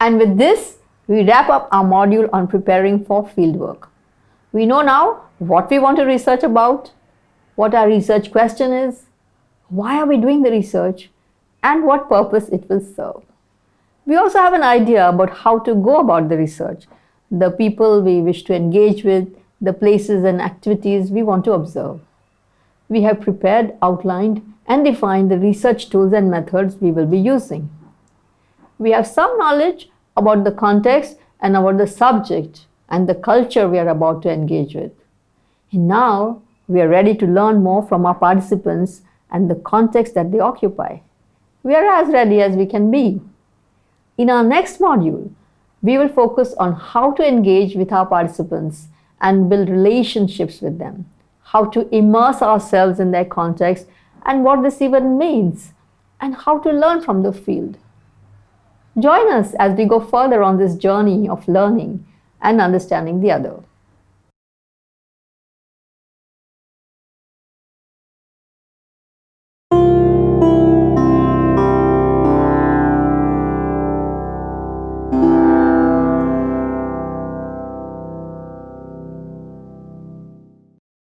And with this, we wrap up our module on preparing for fieldwork. We know now what we want to research about, what our research question is, why are we doing the research, and what purpose it will serve. We also have an idea about how to go about the research, the people we wish to engage with, the places and activities we want to observe. We have prepared, outlined and defined the research tools and methods we will be using. We have some knowledge about the context and about the subject and the culture we are about to engage with. And now we are ready to learn more from our participants and the context that they occupy. We are as ready as we can be. In our next module, we will focus on how to engage with our participants and build relationships with them, how to immerse ourselves in their context and what this even means, and how to learn from the field. Join us as we go further on this journey of learning and understanding the other.